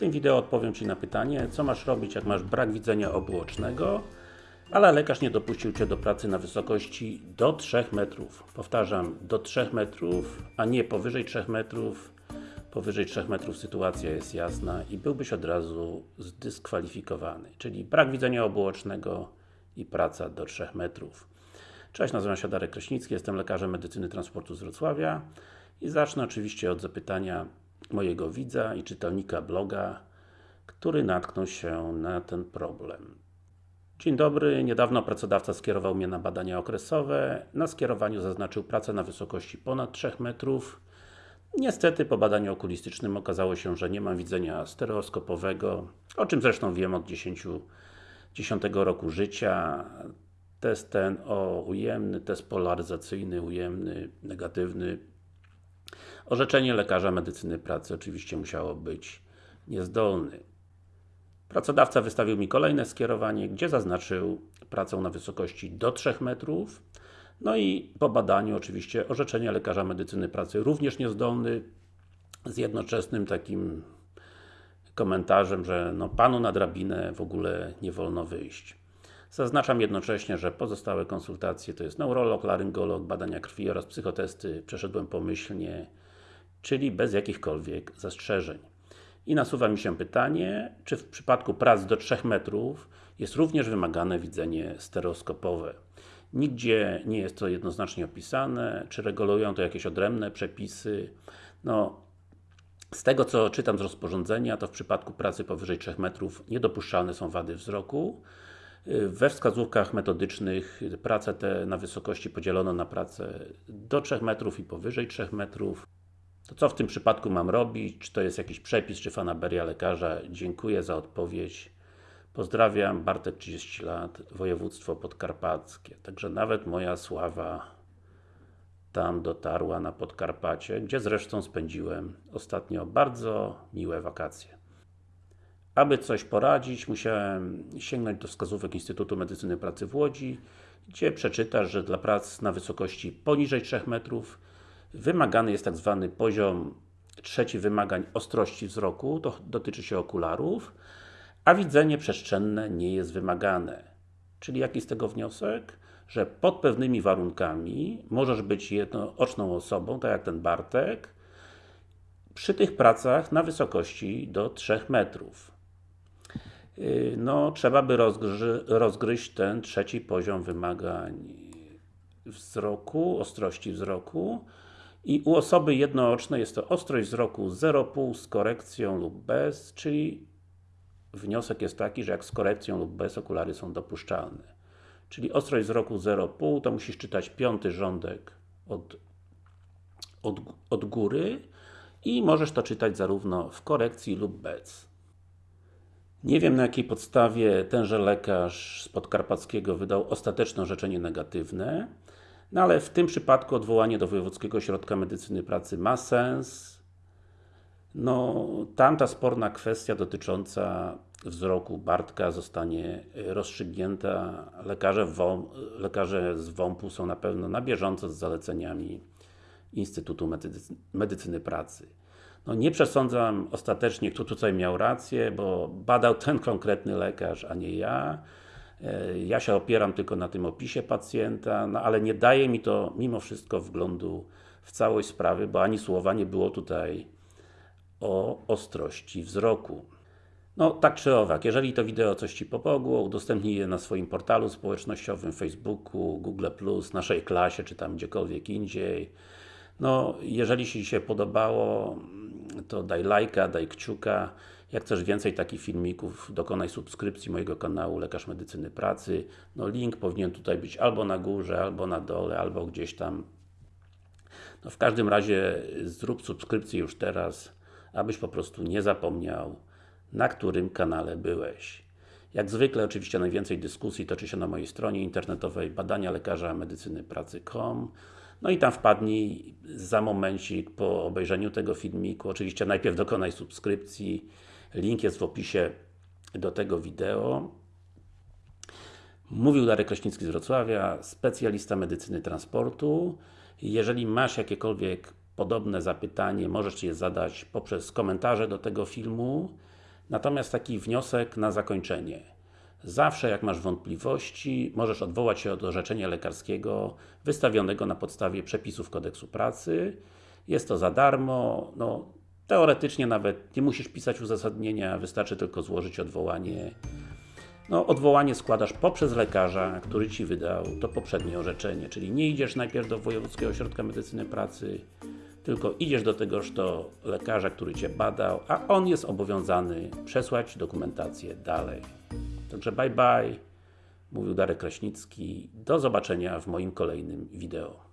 tym wideo odpowiem Ci na pytanie, co masz robić, jak masz brak widzenia obuocznego, ale lekarz nie dopuścił Cię do pracy na wysokości do 3 metrów. Powtarzam, do 3 metrów, a nie powyżej 3 metrów. Powyżej 3 metrów sytuacja jest jasna i byłbyś od razu zdyskwalifikowany. Czyli brak widzenia obuocznego i praca do 3 metrów. Cześć, nazywam się Darek Kraśnicki, jestem lekarzem medycyny transportu z Wrocławia i zacznę oczywiście od zapytania mojego widza i czytelnika bloga, który natknął się na ten problem. Dzień dobry, niedawno pracodawca skierował mnie na badania okresowe. Na skierowaniu zaznaczył pracę na wysokości ponad 3 metrów. Niestety po badaniu okulistycznym okazało się, że nie mam widzenia stereoskopowego, o czym zresztą wiem od 10, 10 roku życia. Test ten o ujemny, test polaryzacyjny, ujemny, negatywny. Orzeczenie lekarza medycyny pracy oczywiście musiało być niezdolny. Pracodawca wystawił mi kolejne skierowanie, gdzie zaznaczył pracę na wysokości do 3 metrów. No i po badaniu oczywiście orzeczenie lekarza medycyny pracy również niezdolny z jednoczesnym takim komentarzem, że no Panu na drabinę w ogóle nie wolno wyjść. Zaznaczam jednocześnie, że pozostałe konsultacje to jest neurolog, laryngolog, badania krwi oraz psychotesty przeszedłem pomyślnie, czyli bez jakichkolwiek zastrzeżeń. I nasuwa mi się pytanie, czy w przypadku prac do 3 metrów jest również wymagane widzenie stereoskopowe. Nigdzie nie jest to jednoznacznie opisane, czy regulują to jakieś odrębne przepisy. No, z tego co czytam z rozporządzenia, to w przypadku pracy powyżej 3 metrów niedopuszczalne są wady wzroku. We wskazówkach metodycznych prace te na wysokości podzielono na pracę do 3 metrów i powyżej 3 metrów. To co w tym przypadku mam robić? Czy to jest jakiś przepis, czy fanaberia lekarza? Dziękuję za odpowiedź. Pozdrawiam, Bartek 30 lat, województwo podkarpackie. Także nawet moja sława tam dotarła na Podkarpacie, gdzie zresztą spędziłem ostatnio bardzo miłe wakacje. Aby coś poradzić, musiałem sięgnąć do wskazówek Instytutu Medycyny Pracy w Łodzi, gdzie przeczytasz, że dla prac na wysokości poniżej 3 metrów wymagany jest tak zwany poziom trzeci wymagań ostrości wzroku, to dotyczy się okularów, a widzenie przestrzenne nie jest wymagane. Czyli jaki z tego wniosek? Że pod pewnymi warunkami możesz być jednooczną osobą, tak jak ten Bartek, przy tych pracach na wysokości do 3 metrów. No, trzeba by rozgry rozgryźć ten trzeci poziom wymagań wzroku, ostrości wzroku i u osoby jednoocznej jest to ostrość wzroku 0,5 z korekcją lub bez, czyli wniosek jest taki, że jak z korekcją lub bez okulary są dopuszczalne. Czyli ostrość wzroku 0,5 to musisz czytać piąty rządek od, od, od góry i możesz to czytać zarówno w korekcji lub bez. Nie wiem na jakiej podstawie tenże lekarz z Podkarpackiego wydał ostateczne orzeczenie negatywne, no ale w tym przypadku odwołanie do Wojewódzkiego Ośrodka Medycyny Pracy ma sens. No, tamta sporna kwestia dotycząca wzroku Bartka zostanie rozstrzygnięta. Lekarze, lekarze z WOMP-u są na pewno na bieżąco z zaleceniami Instytutu Medycy Medycyny Pracy. No nie przesądzam ostatecznie, kto tutaj miał rację, bo badał ten konkretny lekarz, a nie ja. Ja się opieram tylko na tym opisie pacjenta, no ale nie daje mi to mimo wszystko wglądu w całość sprawy, bo ani słowa nie było tutaj o ostrości wzroku. No, tak czy owak, jeżeli to wideo coś Ci pomogło, udostępnij je na swoim portalu społecznościowym, Facebooku, Google+, naszej klasie, czy tam gdziekolwiek indziej. No, jeżeli Ci się podobało, to daj lajka, daj kciuka. Jak chcesz więcej takich filmików, dokonaj subskrypcji mojego kanału Lekarz Medycyny Pracy. No, link powinien tutaj być albo na górze, albo na dole, albo gdzieś tam. No, w każdym razie zrób subskrypcję już teraz, abyś po prostu nie zapomniał, na którym kanale byłeś. Jak zwykle, oczywiście najwięcej dyskusji toczy się na mojej stronie internetowej badania lekarza medycyny pracy.com no i tam wpadnij za momencik po obejrzeniu tego filmiku. Oczywiście najpierw dokonaj subskrypcji. Link jest w opisie do tego wideo. Mówił Darek Kraśnicki z Wrocławia, specjalista medycyny transportu. Jeżeli masz jakiekolwiek podobne zapytanie, możesz je zadać poprzez komentarze do tego filmu Natomiast taki wniosek na zakończenie. Zawsze jak masz wątpliwości, możesz odwołać się do orzeczenia lekarskiego wystawionego na podstawie przepisów kodeksu pracy. Jest to za darmo, no, teoretycznie nawet nie musisz pisać uzasadnienia, wystarczy tylko złożyć odwołanie. No, odwołanie składasz poprzez lekarza, który Ci wydał to poprzednie orzeczenie, czyli nie idziesz najpierw do Wojewódzkiego Ośrodka Medycyny Pracy, tylko idziesz do tegoż to lekarza, który Cię badał, a on jest obowiązany przesłać dokumentację dalej. Także bye bye, mówił Darek Kraśnicki. Do zobaczenia w moim kolejnym wideo.